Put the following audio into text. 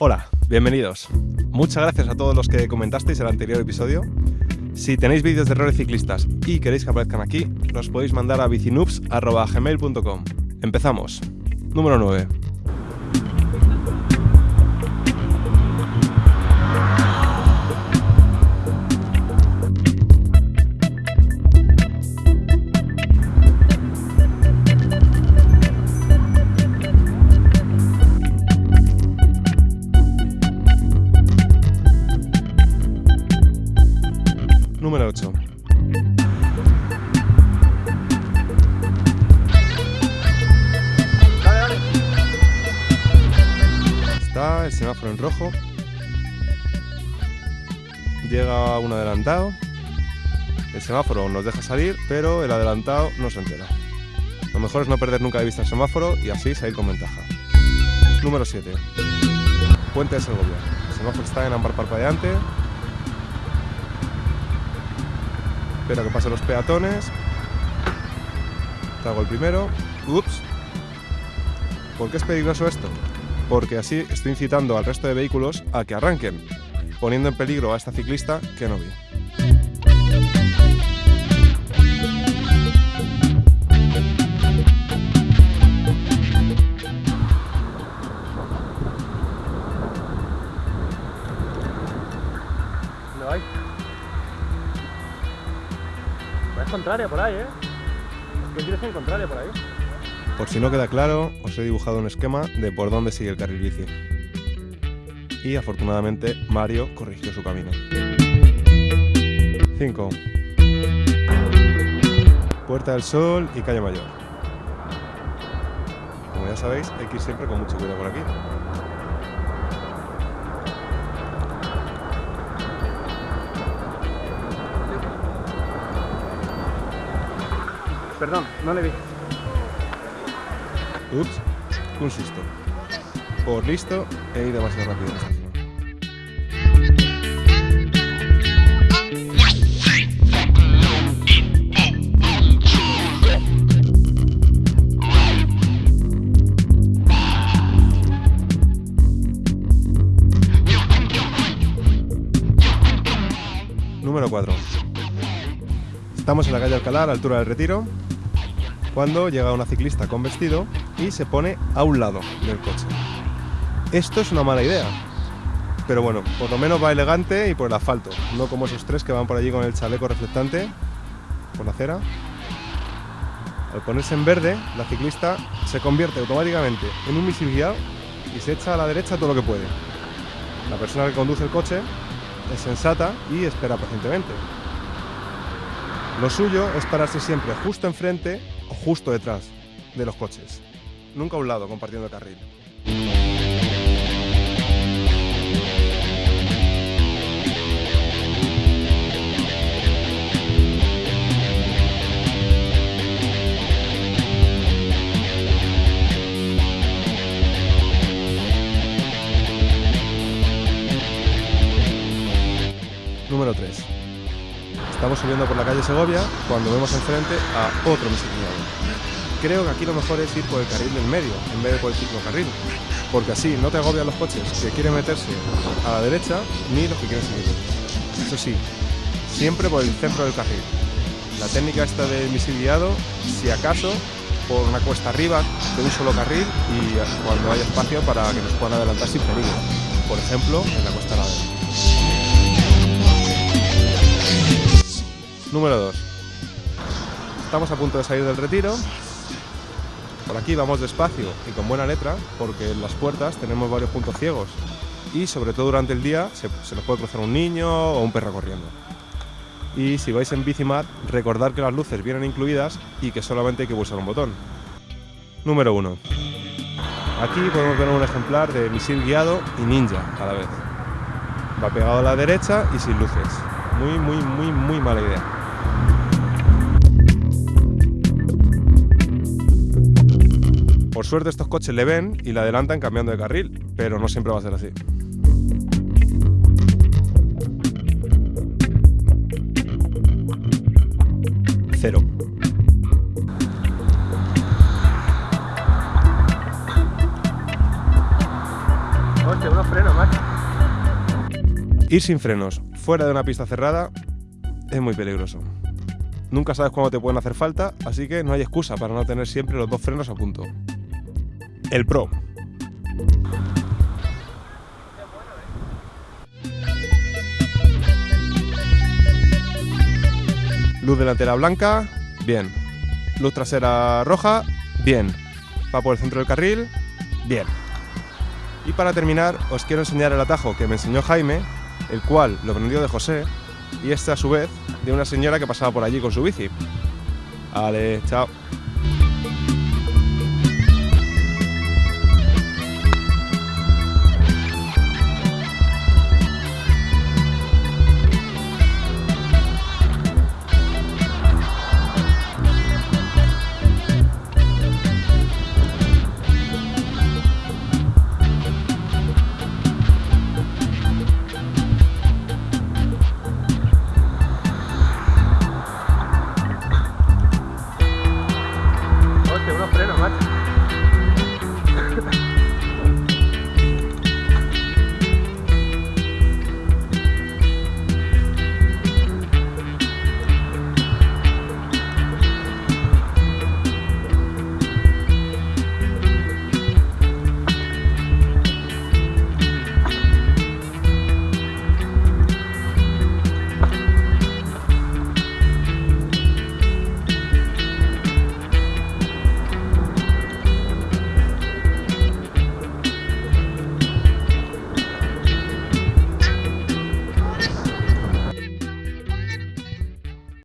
Hola, bienvenidos. Muchas gracias a todos los que comentasteis el anterior episodio. Si tenéis vídeos de errores ciclistas y queréis que aparezcan aquí, los podéis mandar a bicinoops.gmail.com. Empezamos. Número 9. El semáforo en rojo. Llega un adelantado. El semáforo nos deja salir, pero el adelantado no se entera. Lo mejor es no perder nunca de vista el semáforo y así salir con ventaja. Número 7. Puente de Segovia. El semáforo está en ámbar parpadeante. Espera que pasen los peatones. Hago el primero. Ups. ¿Por qué es peligroso esto? Porque así estoy incitando al resto de vehículos a que arranquen, poniendo en peligro a esta ciclista que no vi. ¿Dónde vais? Vais contraria por ahí, ¿eh? ¿Qué dirección contraria por ahí? Por si no queda claro, os he dibujado un esquema de por dónde sigue el carril bici. Y afortunadamente Mario corrigió su camino. 5. Puerta del Sol y Calle Mayor. Como ya sabéis, hay que ir siempre con mucho cuidado por aquí. Perdón, no le vi. Ups, un susto. Por listo, he ido demasiado rápido. Número 4. Estamos en la calle Alcalá, a la altura del Retiro, cuando llega una ciclista con vestido y se pone a un lado del coche. Esto es una mala idea, pero bueno, por lo menos va elegante y por el asfalto, no como esos tres que van por allí con el chaleco reflectante por la acera. Al ponerse en verde, la ciclista se convierte automáticamente en un misil guiado y se echa a la derecha todo lo que puede. La persona que conduce el coche es sensata y espera pacientemente. Lo suyo es pararse siempre justo enfrente o justo detrás de los coches. Nunca a un lado compartiendo el carril. Número 3. Estamos subiendo por la calle Segovia cuando vemos enfrente a otro misilignado. Creo que aquí lo mejor es ir por el carril del medio en vez de por el ciclocarril, porque así no te agobian los coches que quieren meterse a la derecha ni los que quieren seguir. Eso sí, siempre por el centro del carril. La técnica esta del misil guiado, si acaso, por una cuesta arriba de un solo carril y cuando haya espacio para que nos puedan adelantar sin peligro. Por ejemplo, en la cuesta ladera. Número 2. Estamos a punto de salir del retiro. Por aquí vamos despacio y con buena letra porque en las puertas tenemos varios puntos ciegos y sobre todo durante el día se, se nos puede cruzar un niño o un perro corriendo. Y si vais en Bicimat, recordad que las luces vienen incluidas y que solamente hay que pulsar un botón. Número 1. Aquí podemos ver un ejemplar de misil guiado y ninja a la vez. Va pegado a la derecha y sin luces. Muy, muy, muy, muy mala idea. Por suerte estos coches le ven y le adelantan cambiando de carril, pero no siempre va a ser así. Cero. Hostia, unos frenos, macho. Ir sin frenos fuera de una pista cerrada es muy peligroso. Nunca sabes cuándo te pueden hacer falta, así que no hay excusa para no tener siempre los dos frenos a punto. El Pro. Luz delantera blanca, bien. Luz trasera roja, bien. Va por el centro del carril, bien. Y para terminar, os quiero enseñar el atajo que me enseñó Jaime, el cual lo aprendió de José, y este a su vez de una señora que pasaba por allí con su bici. Vale, chao.